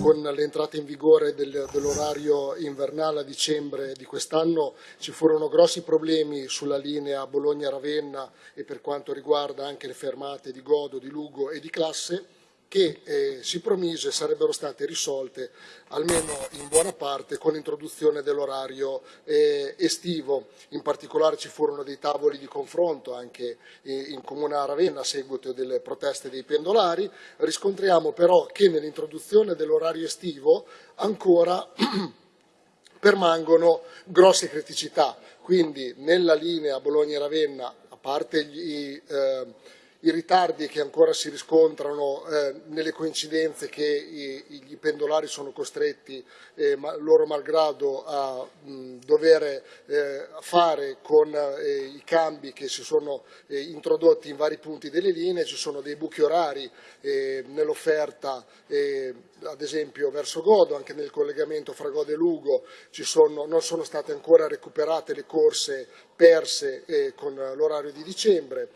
con l'entrata in vigore del, dell'orario invernale a dicembre di quest'anno ci furono grossi problemi sulla linea Bologna-Ravenna e per quanto riguarda anche le fermate di Godo, di Lugo e di Classe che eh, si promise sarebbero state risolte almeno in buona parte con l'introduzione dell'orario eh, estivo. In particolare ci furono dei tavoli di confronto anche eh, in Comune a Ravenna a seguito delle proteste dei pendolari. Riscontriamo però che nell'introduzione dell'orario estivo ancora permangono grosse criticità. Quindi nella linea Bologna-Ravenna, a parte gli eh, i ritardi che ancora si riscontrano eh, nelle coincidenze che i, i pendolari sono costretti, eh, ma, loro malgrado, a mh, dover eh, fare con eh, i cambi che si sono eh, introdotti in vari punti delle linee, ci sono dei buchi orari eh, nell'offerta, ad esempio verso Godo, anche nel collegamento fra Godo e Lugo sono, non sono state ancora recuperate le corse perse con l'orario di dicembre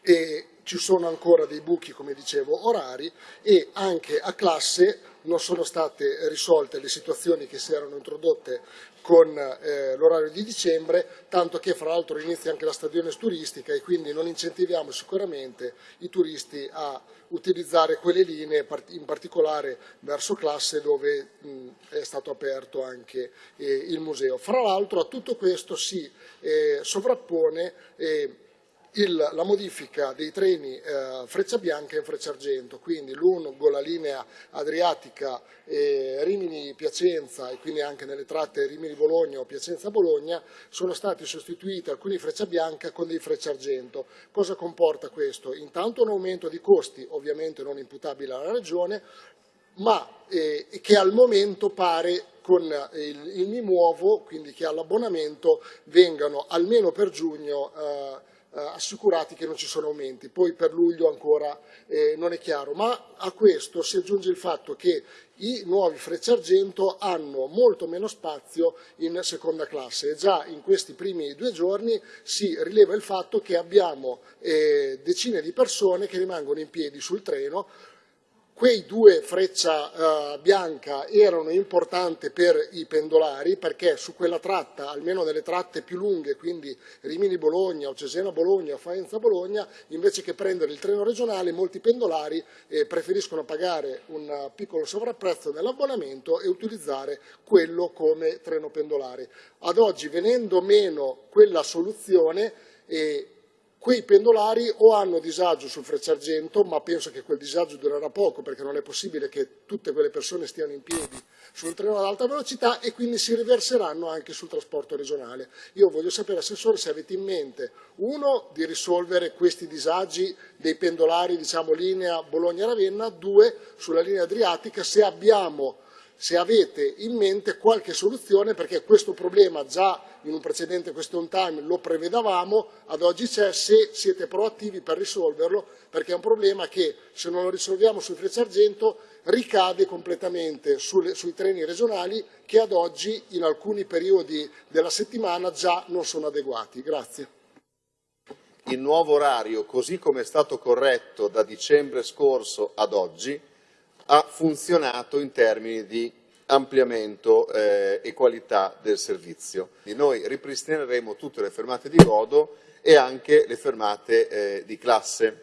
e ci sono ancora dei buchi, come dicevo, orari e anche a classe non sono state risolte le situazioni che si erano introdotte con eh, l'orario di dicembre, tanto che fra l'altro inizia anche la stagione turistica e quindi non incentiviamo sicuramente i turisti a utilizzare quelle linee, in particolare verso classe dove mh, è stato aperto anche eh, il museo. Fra l'altro a tutto questo si eh, sovrappone eh, il, la modifica dei treni eh, Freccia Bianca e Freccia Argento, quindi lungo la linea adriatica eh, Rimini-Piacenza e quindi anche nelle tratte Rimini-Bologna o Piacenza-Bologna sono stati sostituiti alcuni Freccia Bianca con dei Freccia Argento. Cosa comporta questo? Intanto un aumento di costi, ovviamente non imputabile alla Regione, ma eh, che al momento pare con il, il Mi Muovo, quindi che all'abbonamento vengano almeno per giugno eh, assicurati che non ci sono aumenti, poi per luglio ancora eh, non è chiaro, ma a questo si aggiunge il fatto che i nuovi Frecce Argento hanno molto meno spazio in seconda classe. E già in questi primi due giorni si rileva il fatto che abbiamo eh, decine di persone che rimangono in piedi sul treno Quei due freccia eh, bianca erano importanti per i pendolari perché su quella tratta, almeno nelle tratte più lunghe, quindi Rimini-Bologna o Cesena-Bologna o Faenza-Bologna, invece che prendere il treno regionale, molti pendolari eh, preferiscono pagare un piccolo sovrapprezzo nell'abbonamento e utilizzare quello come treno pendolare. Ad oggi, venendo meno quella soluzione, eh, Quei pendolari o hanno disagio sul Frecciargento, ma penso che quel disagio durerà poco perché non è possibile che tutte quelle persone stiano in piedi sul treno ad alta velocità e quindi si riverseranno anche sul trasporto regionale. Io voglio sapere, Assessore, se avete in mente, uno, di risolvere questi disagi dei pendolari, diciamo linea Bologna-Ravenna, due, sulla linea adriatica, se abbiamo se avete in mente qualche soluzione perché questo problema già in un precedente question time lo prevedavamo, ad oggi c'è, se siete proattivi per risolverlo perché è un problema che se non lo risolviamo sul Freccia Argento ricade completamente sulle, sui treni regionali che ad oggi in alcuni periodi della settimana già non sono adeguati. Grazie. Il nuovo orario, così come è stato corretto da dicembre scorso ad oggi, ha funzionato in termini di ampliamento eh, e qualità del servizio. Noi ripristineremo tutte le fermate di Godo e anche le fermate eh, di classe.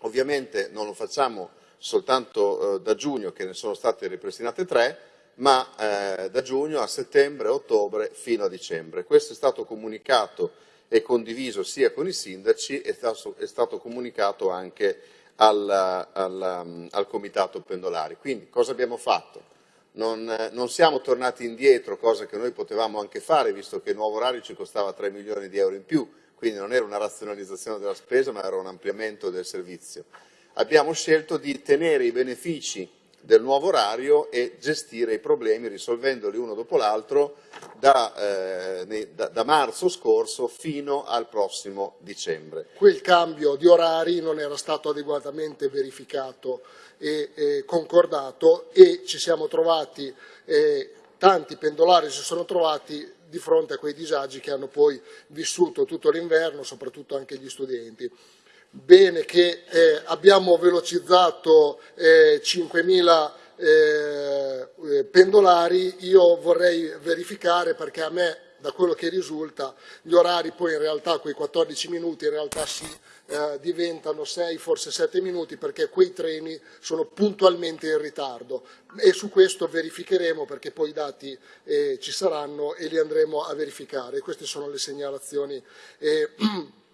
Ovviamente non lo facciamo soltanto eh, da giugno, che ne sono state ripristinate tre, ma eh, da giugno a settembre, ottobre fino a dicembre. Questo è stato comunicato e condiviso sia con i sindaci e è stato comunicato anche al, al, al Comitato Pendolari. Quindi cosa abbiamo fatto? Non, non, siamo tornati indietro, cosa che noi potevamo anche fare, visto che il nuovo orario ci costava 3 milioni di euro in più, quindi non era una razionalizzazione della spesa, ma era un ampliamento del servizio. Abbiamo scelto di tenere i benefici del nuovo orario e gestire i problemi risolvendoli uno dopo l'altro da, eh, da, da, marzo scorso fino al prossimo dicembre. Quel cambio di orari non era stato adeguatamente verificato e, e concordato e ci siamo trovati, eh, tanti pendolari si sono trovati di fronte a quei disagi che hanno poi vissuto tutto l'inverno, soprattutto anche gli studenti bene che eh, abbiamo velocizzato eh, 5.000 eh, eh, pendolari. Io vorrei verificare perché a me da quello che risulta gli orari poi in realtà quei 14 minuti in realtà si eh, diventano 6 forse 7 minuti perché quei treni sono puntualmente in ritardo. E su questo verificheremo perché poi i dati eh, ci saranno e li andremo a verificare. Queste sono le segnalazioni. Eh,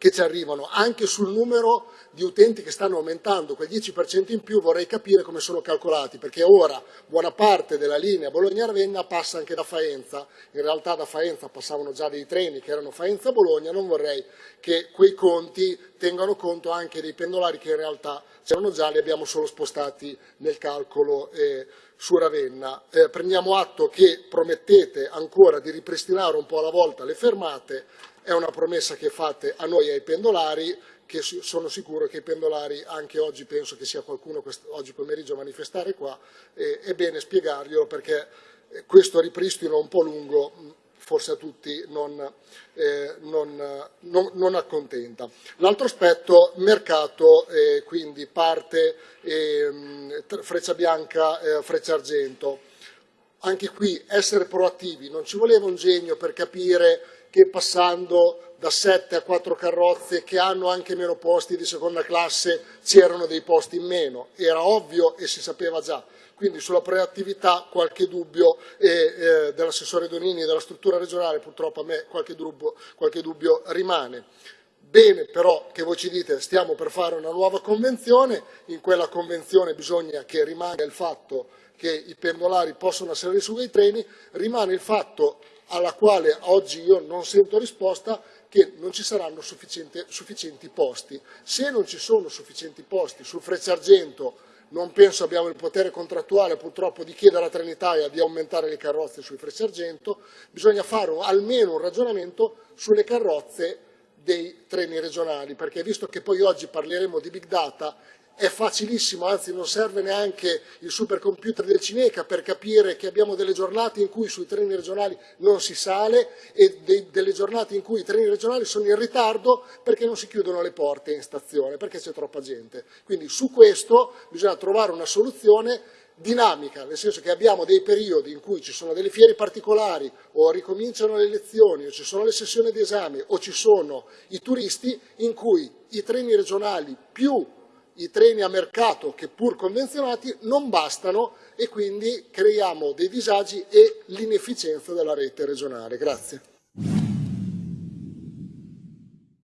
che ci arrivano, anche sul numero di utenti che stanno aumentando, quel 10% in più vorrei capire come sono calcolati, perché ora buona parte della linea Bologna-Ravenna passa anche da Faenza, in realtà da Faenza passavano già dei treni che erano Faenza-Bologna, non vorrei che quei conti tengano conto anche dei pendolari che in realtà c'erano già, li abbiamo solo spostati nel calcolo eh, su Ravenna. Eh, prendiamo atto che promettete ancora di ripristinare un po' alla volta le fermate, è una promessa che fate a noi e ai pendolari, che sono sicuro che i pendolari, anche oggi penso che sia qualcuno oggi pomeriggio a manifestare qua, è bene spiegarglielo perché eh, questo ripristino un po' lungo forse a tutti non, eh, non, non, non accontenta. L'altro aspetto, mercato, eh, quindi parte eh, freccia bianca, eh, freccia argento. Anche qui essere proattivi, non ci voleva un genio per capire che passando da 7 a 4 carrozze che hanno anche meno posti di seconda classe c'erano dei posti in meno, era ovvio e si sapeva già. Quindi sulla proattività qualche dubbio eh, eh, dell'assessore Donini e della struttura regionale, purtroppo a me qualche dubbio, qualche dubbio rimane. Bene però che voi ci dite stiamo per fare una nuova convenzione, in quella convenzione bisogna che rimanga il fatto che i pendolari possono salire su quei treni, rimane il fatto alla quale oggi io non sento risposta che non ci saranno sufficienti posti. Se non ci sono sufficienti posti sul Frecciargento non penso abbiamo il potere contrattuale purtroppo di chiedere a Trenitalia di aumentare le carrozze sui Frecciargento, bisogna fare almeno un ragionamento sulle carrozze dei treni regionali, perché visto che poi oggi parleremo di big data è facilissimo, anzi non serve neanche il supercomputer del Cineca per capire che abbiamo delle giornate in cui sui treni regionali non si sale e de delle giornate in cui i treni regionali sono in ritardo perché non si chiudono le porte in stazione, perché c'è troppa gente. Quindi su questo bisogna trovare una soluzione dinamica, nel senso che abbiamo dei periodi in cui ci sono delle fiere particolari o ricominciano le lezioni o ci sono le sessioni di esame o ci sono i turisti in cui i treni regionali più i treni a mercato che pur convenzionati non bastano e quindi creiamo dei disagi e l'inefficienza della rete regionale. Grazie.